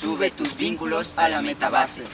Sube tus vínculos a la metabase.